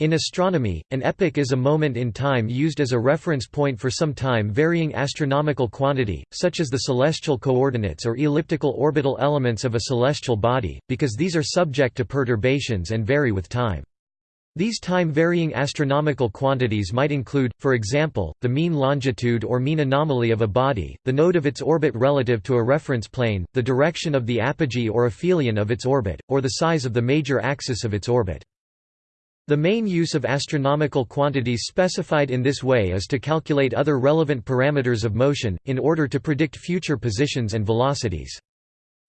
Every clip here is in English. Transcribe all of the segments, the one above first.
In astronomy, an epoch is a moment in time used as a reference point for some time-varying astronomical quantity, such as the celestial coordinates or elliptical orbital elements of a celestial body, because these are subject to perturbations and vary with time. These time-varying astronomical quantities might include, for example, the mean longitude or mean anomaly of a body, the node of its orbit relative to a reference plane, the direction of the apogee or aphelion of its orbit, or the size of the major axis of its orbit. The main use of astronomical quantities specified in this way is to calculate other relevant parameters of motion, in order to predict future positions and velocities.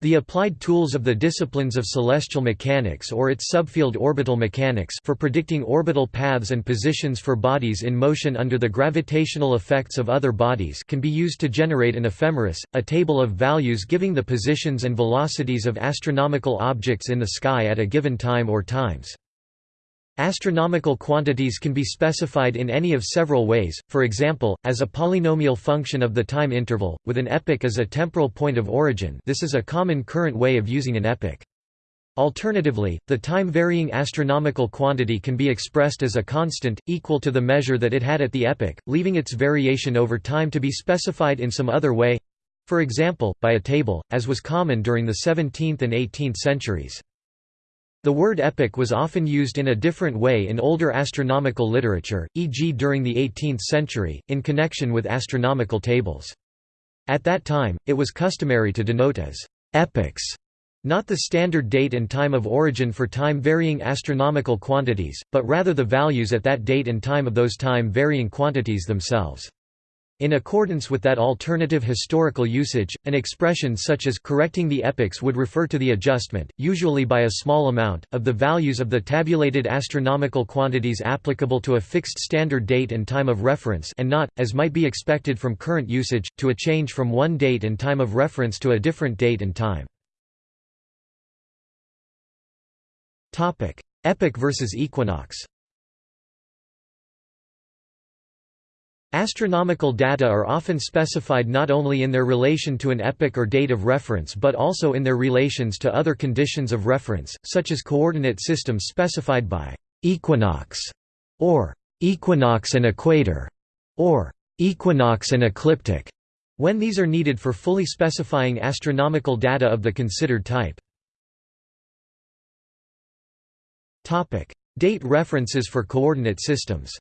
The applied tools of the disciplines of celestial mechanics or its subfield orbital mechanics for predicting orbital paths and positions for bodies in motion under the gravitational effects of other bodies can be used to generate an ephemeris, a table of values giving the positions and velocities of astronomical objects in the sky at a given time or times. Astronomical quantities can be specified in any of several ways, for example, as a polynomial function of the time interval, with an epoch as a temporal point of origin this is a common current way of using an epoch. Alternatively, the time-varying astronomical quantity can be expressed as a constant, equal to the measure that it had at the epoch, leaving its variation over time to be specified in some other way—for example, by a table, as was common during the 17th and 18th centuries. The word epoch was often used in a different way in older astronomical literature, e.g. during the 18th century, in connection with astronomical tables. At that time, it was customary to denote as epochs, not the standard date and time of origin for time-varying astronomical quantities, but rather the values at that date and time of those time-varying quantities themselves. In accordance with that alternative historical usage, an expression such as correcting the epochs would refer to the adjustment, usually by a small amount, of the values of the tabulated astronomical quantities applicable to a fixed standard date and time of reference and not, as might be expected from current usage, to a change from one date and time of reference to a different date and time. Epoch versus equinox Astronomical data are often specified not only in their relation to an epoch or date of reference but also in their relations to other conditions of reference, such as coordinate systems specified by «equinox» or «equinox and equator» or «equinox and ecliptic» when these are needed for fully specifying astronomical data of the considered type. Date references for coordinate systems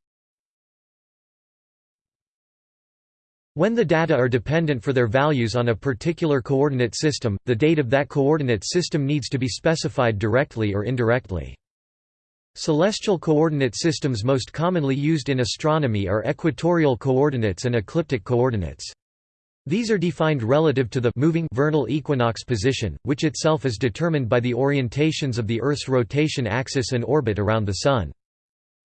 When the data are dependent for their values on a particular coordinate system, the date of that coordinate system needs to be specified directly or indirectly. Celestial coordinate systems most commonly used in astronomy are equatorial coordinates and ecliptic coordinates. These are defined relative to the moving vernal equinox position, which itself is determined by the orientations of the Earth's rotation axis and orbit around the Sun.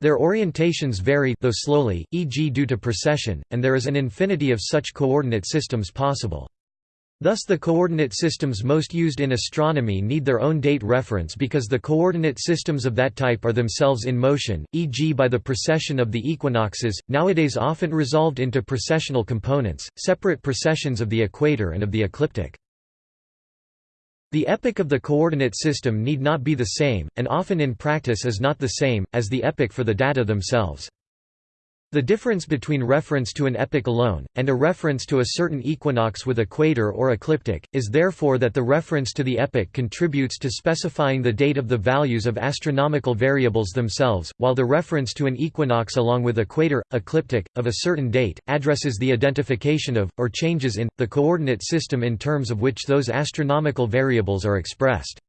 Their orientations vary though slowly, e.g. due to precession, and there is an infinity of such coordinate systems possible. Thus the coordinate systems most used in astronomy need their own date reference because the coordinate systems of that type are themselves in motion, e.g. by the precession of the equinoxes, nowadays often resolved into precessional components, separate precessions of the equator and of the ecliptic. The epoch of the coordinate system need not be the same, and often in practice is not the same, as the epoch for the data themselves. The difference between reference to an epoch alone, and a reference to a certain equinox with equator or ecliptic, is therefore that the reference to the epoch contributes to specifying the date of the values of astronomical variables themselves, while the reference to an equinox along with equator, ecliptic, of a certain date, addresses the identification of, or changes in, the coordinate system in terms of which those astronomical variables are expressed.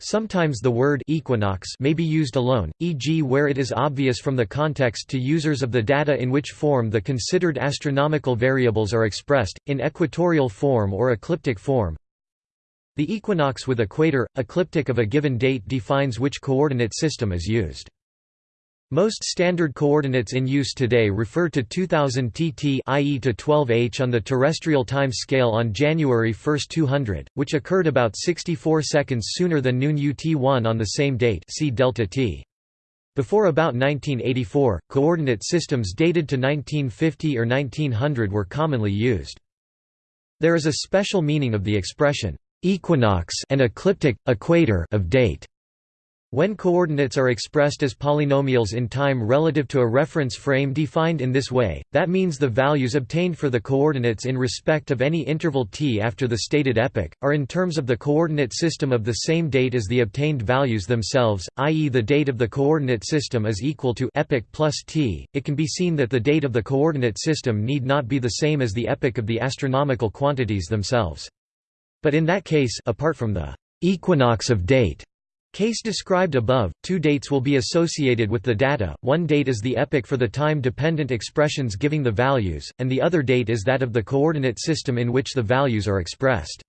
Sometimes the word equinox may be used alone, e.g. where it is obvious from the context to users of the data in which form the considered astronomical variables are expressed, in equatorial form or ecliptic form. The equinox with equator, ecliptic of a given date defines which coordinate system is used. Most standard coordinates in use today refer to 2000 TT i.e. to 12h on the terrestrial time scale on January 1, 200, which occurred about 64 seconds sooner than noon UT1 on the same date see delta t. Before about 1984, coordinate systems dated to 1950 or 1900 were commonly used. There is a special meaning of the expression equinox and ecliptic equator of date. When coordinates are expressed as polynomials in time relative to a reference frame defined in this way, that means the values obtained for the coordinates in respect of any interval t after the stated epoch, are in terms of the coordinate system of the same date as the obtained values themselves, i.e. the date of the coordinate system is equal to epoch plus t. It can be seen that the date of the coordinate system need not be the same as the epoch of the astronomical quantities themselves. But in that case apart from the equinox of date Case described above, two dates will be associated with the data, one date is the epoch for the time-dependent expressions giving the values, and the other date is that of the coordinate system in which the values are expressed.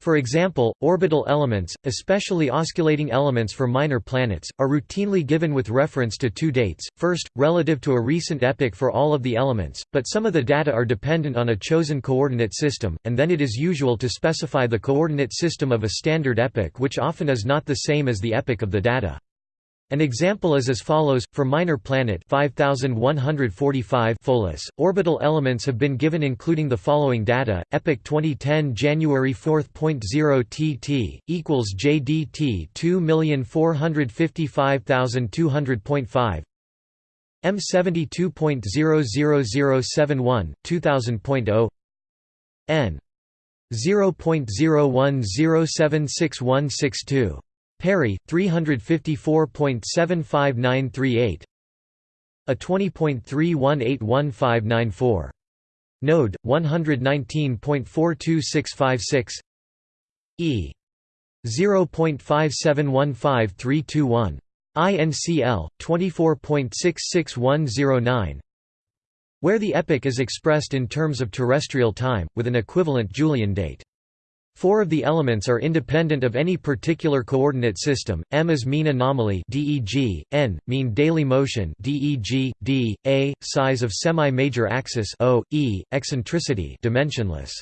For example, orbital elements, especially osculating elements for minor planets, are routinely given with reference to two dates, first, relative to a recent epoch for all of the elements, but some of the data are dependent on a chosen coordinate system, and then it is usual to specify the coordinate system of a standard epoch which often is not the same as the epoch of the data. An example is as follows: for minor planet 5145 Pholus, orbital elements have been given including the following data: epoch 2010 January 4.0 TT equals JDT 2455200.5 M72.00071 2000.0 N 0.01076162 Perry, 354.75938 A 20.3181594. Node, 119.42656 E. 0.5715321. INCL, 24.66109 where the epoch is expressed in terms of terrestrial time, with an equivalent Julian date. Four of the elements are independent of any particular coordinate system. M is mean anomaly (DEG), N mean daily motion (DEG), D, A size of semi-major axis E eccentricity dimensionless.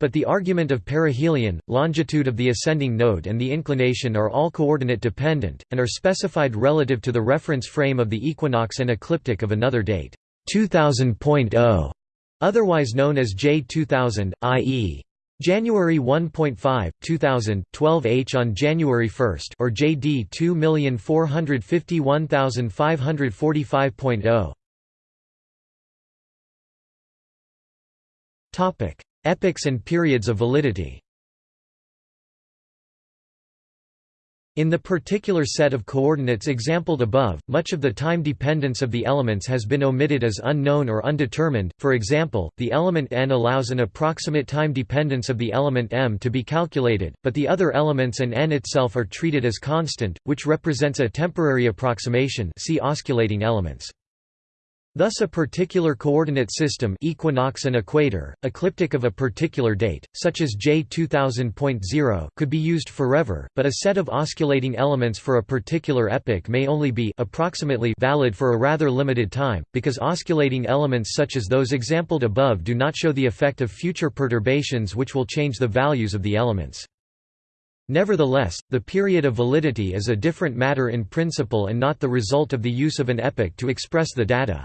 But the argument of perihelion, longitude of the ascending node and the inclination are all coordinate dependent, and are specified relative to the reference frame of the equinox and ecliptic of another date 2000.0, otherwise known as J2000, i.e. January 1.5, 2000, 12 H on January 1 or JD 2451545.0 Topic: Epochs and periods of validity. In the particular set of coordinates exampled above, much of the time dependence of the elements has been omitted as unknown or undetermined, for example, the element n allows an approximate time dependence of the element m to be calculated, but the other elements and n itself are treated as constant, which represents a temporary approximation see osculating elements. Thus a particular coordinate system equinox and equator, ecliptic of a particular date, such as J 2000.0 could be used forever, but a set of osculating elements for a particular epoch may only be approximately valid for a rather limited time, because osculating elements such as those exampled above do not show the effect of future perturbations which will change the values of the elements. Nevertheless, the period of validity is a different matter in principle and not the result of the use of an epoch to express the data.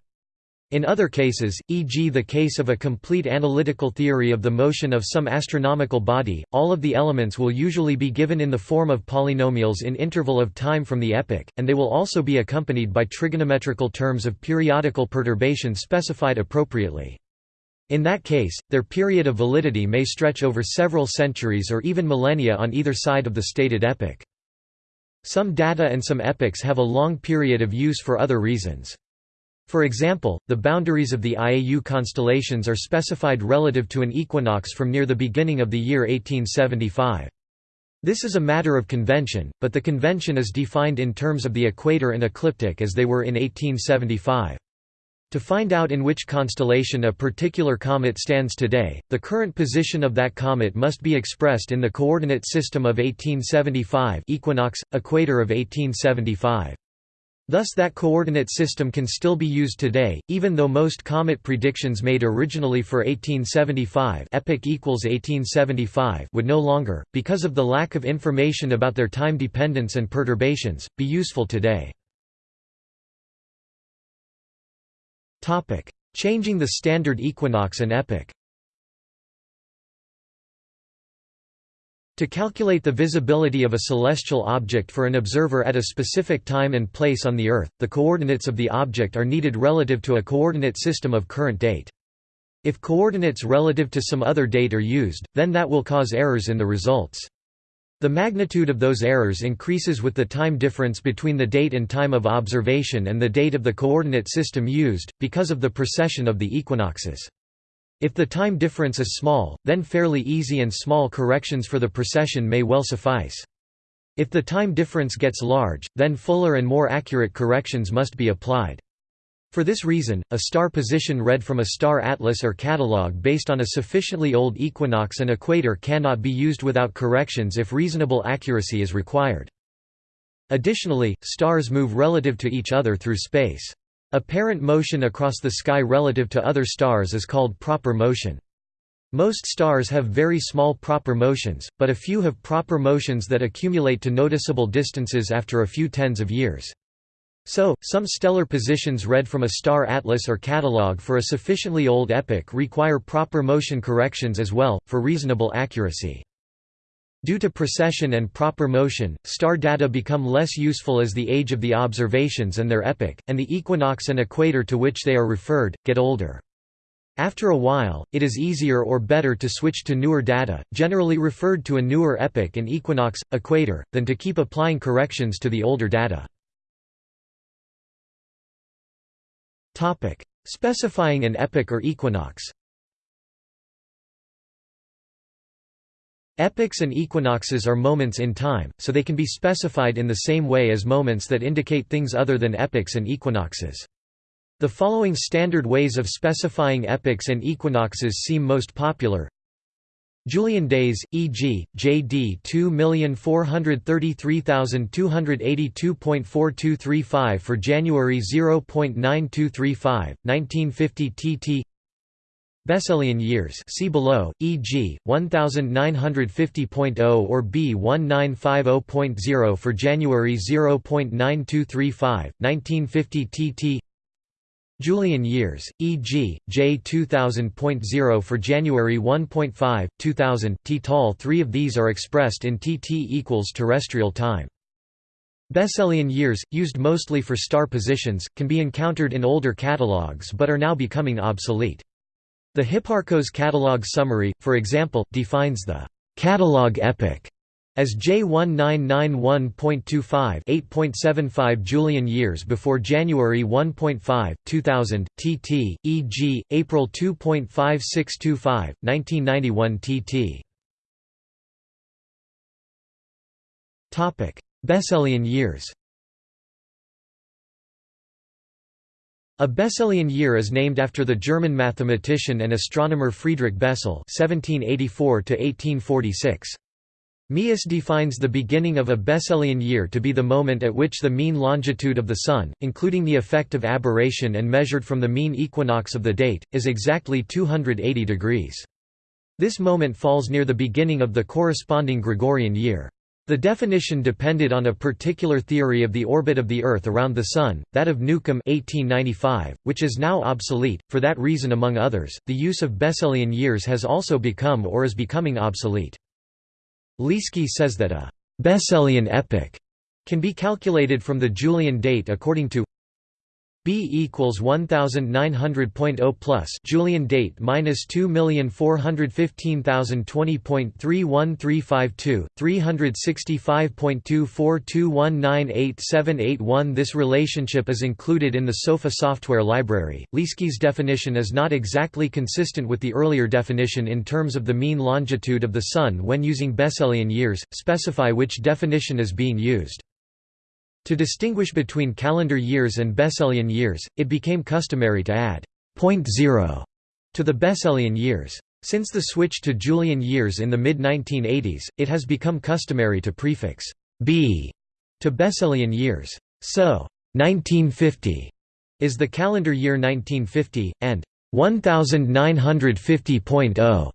In other cases, e.g. the case of a complete analytical theory of the motion of some astronomical body, all of the elements will usually be given in the form of polynomials in interval of time from the epoch, and they will also be accompanied by trigonometrical terms of periodical perturbation specified appropriately. In that case, their period of validity may stretch over several centuries or even millennia on either side of the stated epoch. Some data and some epochs have a long period of use for other reasons. For example, the boundaries of the IAU constellations are specified relative to an equinox from near the beginning of the year 1875. This is a matter of convention, but the convention is defined in terms of the equator and ecliptic as they were in 1875. To find out in which constellation a particular comet stands today, the current position of that comet must be expressed in the coordinate system of 1875 equinox, equator of 1875. Thus that coordinate system can still be used today, even though most comet predictions made originally for 1875 epoch equals 1875 would no longer, because of the lack of information about their time dependence and perturbations, be useful today. Changing the standard equinox and epoch To calculate the visibility of a celestial object for an observer at a specific time and place on the Earth, the coordinates of the object are needed relative to a coordinate system of current date. If coordinates relative to some other date are used, then that will cause errors in the results. The magnitude of those errors increases with the time difference between the date and time of observation and the date of the coordinate system used, because of the precession of the equinoxes. If the time difference is small, then fairly easy and small corrections for the precession may well suffice. If the time difference gets large, then fuller and more accurate corrections must be applied. For this reason, a star position read from a star atlas or catalog based on a sufficiently old equinox and equator cannot be used without corrections if reasonable accuracy is required. Additionally, stars move relative to each other through space. Apparent motion across the sky relative to other stars is called proper motion. Most stars have very small proper motions, but a few have proper motions that accumulate to noticeable distances after a few tens of years. So, some stellar positions read from a star atlas or catalog for a sufficiently old epoch require proper motion corrections as well, for reasonable accuracy. Due to precession and proper motion, star data become less useful as the age of the observations and their epoch, and the equinox and equator to which they are referred, get older. After a while, it is easier or better to switch to newer data, generally referred to a newer epoch and equinox, equator, than to keep applying corrections to the older data. Specifying an epoch or equinox Epochs and equinoxes are moments in time, so they can be specified in the same way as moments that indicate things other than epochs and equinoxes. The following standard ways of specifying epochs and equinoxes seem most popular. Julian days, e.g., JD 2433282.4235 for January 0.9235, 1950 TT Besselian years see below, e.g., 1950.0 or B1950.0 for January 0.9235, 1950 TT Julian years, e.g., J 2000.0 for January 1.5, 2000, T tall three of these are expressed in TT equals terrestrial time. Besselian years, used mostly for star positions, can be encountered in older catalogues but are now becoming obsolete. The Hipparcos catalog summary, for example, defines the catalog epoch as J1991.25 8.75 Julian years before January 1.5, 2000, TT, e.g., April 2.5625, 1991 TT. Besselian years A Besselian year is named after the German mathematician and astronomer Friedrich Bessel (1784–1846). Meeus defines the beginning of a Besselian year to be the moment at which the mean longitude of the Sun, including the effect of aberration and measured from the mean equinox of the date, is exactly 280 degrees. This moment falls near the beginning of the corresponding Gregorian year. The definition depended on a particular theory of the orbit of the Earth around the Sun, that of Newcomb 1895, which is now obsolete. For that reason among others, the use of Besselian years has also become or is becoming obsolete. Lieske says that a Besselian epoch can be calculated from the Julian date according to B equals 1900.0 plus Julian date minus 2415020.31352 365.242198781 This relationship is included in the SOFA software library. Lieske's definition is not exactly consistent with the earlier definition in terms of the mean longitude of the sun when using Besselian years. Specify which definition is being used. To distinguish between calendar years and Besselian years, it became customary to add point zero to the Besselian years. Since the switch to Julian years in the mid-1980s, it has become customary to prefix B to Besselian years. So, 1950 is the calendar year 1950, and 1950.0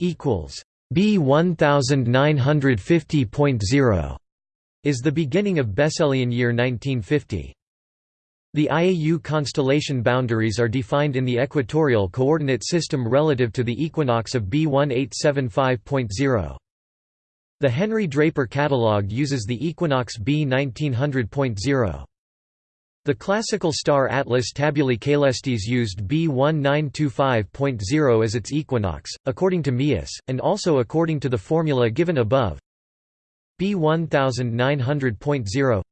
equals B 1950.0 is the beginning of Besselian year 1950. The IAU constellation boundaries are defined in the equatorial coordinate system relative to the equinox of B 1875.0. The Henry Draper Catalogue uses the equinox B 1900.0. The classical star atlas Tabulae Caelestes used B 1925.0 as its equinox, according to Meeus, and also according to the formula given above. B 1900.0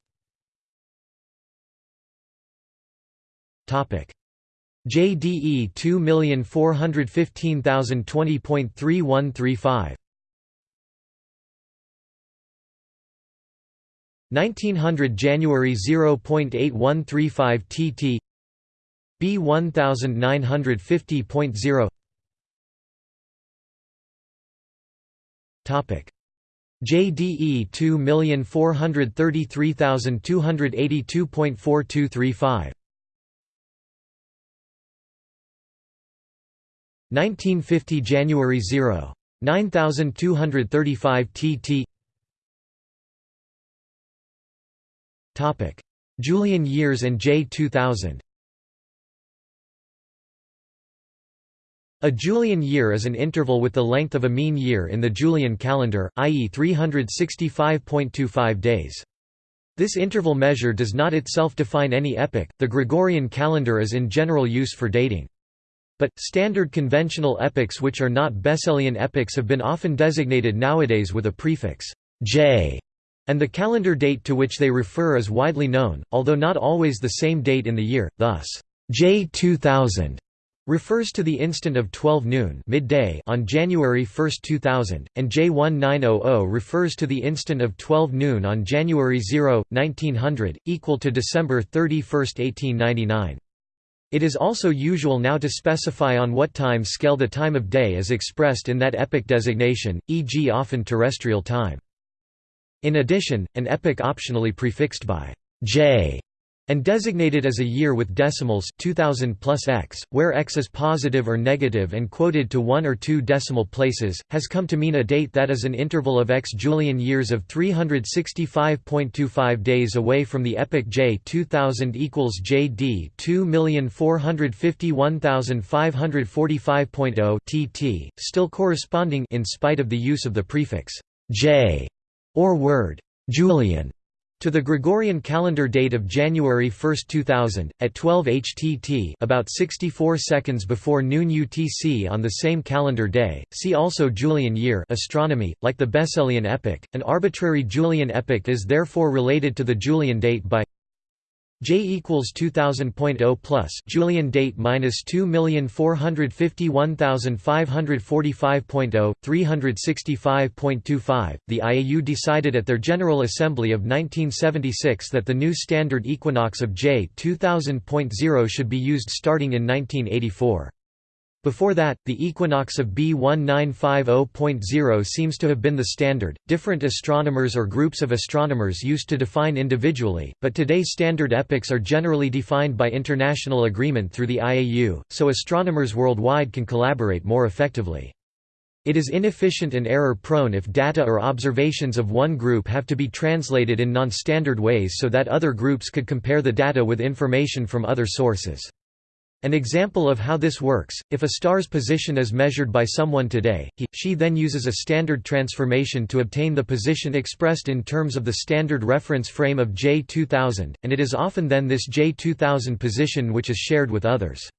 Topic. JDE 2415020.3135 1900 January 0.8135 TT B 1950.0 Topic JDE 2433282.4235 1950 January 0. 9235 TT Topic. Julian years and J2000 A Julian year is an interval with the length of a mean year in the Julian calendar, i.e. 365.25 days. This interval measure does not itself define any epoch, the Gregorian calendar is in general use for dating. But, standard conventional epochs which are not Besselian epochs have been often designated nowadays with a prefix J and the calendar date to which they refer is widely known, although not always the same date in the year, thus, J 2000 refers to the instant of 12 noon midday on January 1, 2000, and J1900 refers to the instant of 12 noon on January 0, 1900, equal to December 31, 1899. It is also usual now to specify on what time scale the time of day is expressed in that epoch designation, e.g. often terrestrial time. In addition, an epoch optionally prefixed by J and designated as a year with decimals 2000 plus x, where x is positive or negative and quoted to one or two decimal places, has come to mean a date that is an interval of x Julian years of 365.25 days away from the epoch J 2000 equals JD 2451545.0 TT, still corresponding in spite of the use of the prefix J or word Julian to the Gregorian calendar date of January 1, 2000, at 12 HTT about 64 seconds before noon UTC on the same calendar day. See also Julian year astronomy, like the Besselian epoch. An arbitrary Julian epoch is therefore related to the Julian date by J equals 2000.0 plus Julian date minus 2,451,545.0, 365.25. The IAU decided at their General Assembly of 1976 that the new standard equinox of J 2000.0 should be used starting in 1984. Before that, the equinox of B 1950.0 seems to have been the standard. Different astronomers or groups of astronomers used to define individually, but today standard epochs are generally defined by international agreement through the IAU, so astronomers worldwide can collaborate more effectively. It is inefficient and error-prone if data or observations of one group have to be translated in non-standard ways so that other groups could compare the data with information from other sources. An example of how this works, if a star's position is measured by someone today, he, she then uses a standard transformation to obtain the position expressed in terms of the standard reference frame of J2000, and it is often then this J2000 position which is shared with others.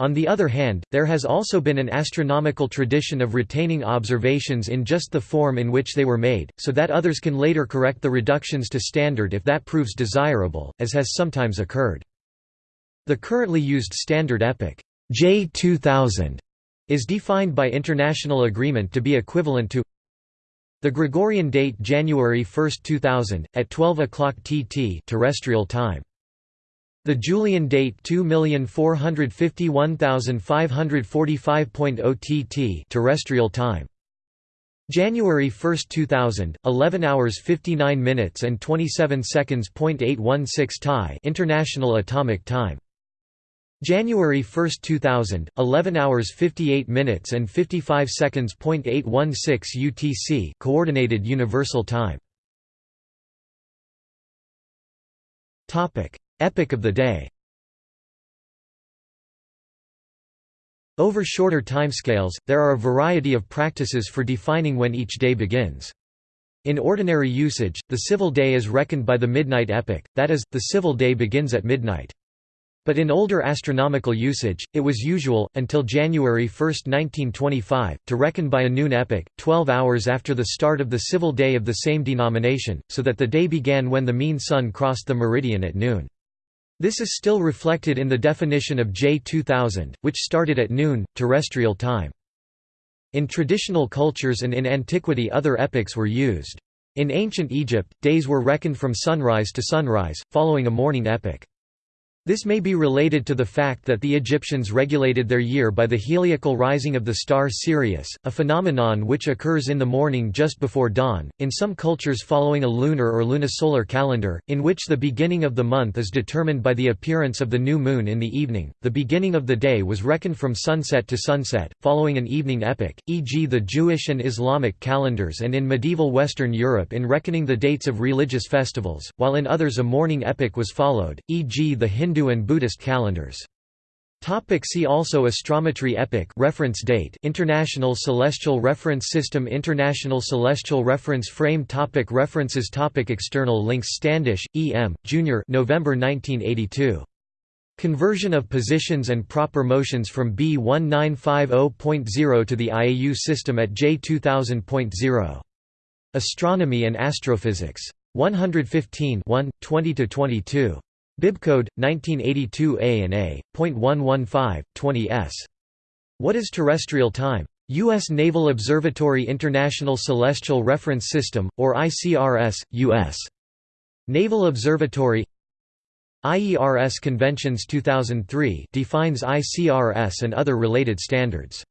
On the other hand, there has also been an astronomical tradition of retaining observations in just the form in which they were made, so that others can later correct the reductions to standard if that proves desirable, as has sometimes occurred. The currently used standard epoch J2000 is defined by international agreement to be equivalent to the Gregorian date January 1, 2000 at 12 o'clock TT terrestrial time. The Julian date 2451545.0 TT terrestrial time. January 1, 2000, 11 hours 59 minutes and 27 seconds. 816 TIE International Atomic Time. January 1, 2000, 11 hours 58 minutes and 55 seconds. 816 UTC Coordinated Universal Time. Topic: Epic of the day. Over shorter timescales, there are a variety of practices for defining when each day begins. In ordinary usage, the civil day is reckoned by the midnight epoch, that is, the civil day begins at midnight. But in older astronomical usage, it was usual, until January 1, 1925, to reckon by a noon epoch, 12 hours after the start of the civil day of the same denomination, so that the day began when the mean sun crossed the meridian at noon. This is still reflected in the definition of J 2000, which started at noon, terrestrial time. In traditional cultures and in antiquity other epochs were used. In ancient Egypt, days were reckoned from sunrise to sunrise, following a morning epoch. This may be related to the fact that the Egyptians regulated their year by the heliacal rising of the star Sirius, a phenomenon which occurs in the morning just before dawn. In some cultures following a lunar or lunisolar calendar, in which the beginning of the month is determined by the appearance of the new moon in the evening, the beginning of the day was reckoned from sunset to sunset, following an evening epoch, e.g., the Jewish and Islamic calendars, and in medieval Western Europe in reckoning the dates of religious festivals, while in others a morning epoch was followed, e.g., the Hindu Hindu and Buddhist calendars. Topic see also Astrometry Epoch reference date International Celestial Reference System International Celestial Reference Frame topic References topic External links Standish, E. M., Jr. November 1982. Conversion of positions and proper motions from B1950.0 to the IAU system at J2000.0. Astronomy and Astrophysics. 115 1, 20–22. Bibcode 1982A and A.115 20s. What is terrestrial time? U.S. Naval Observatory International Celestial Reference System, or ICRS, U.S. Naval Observatory IERS Conventions 2003 defines ICRS and other related standards.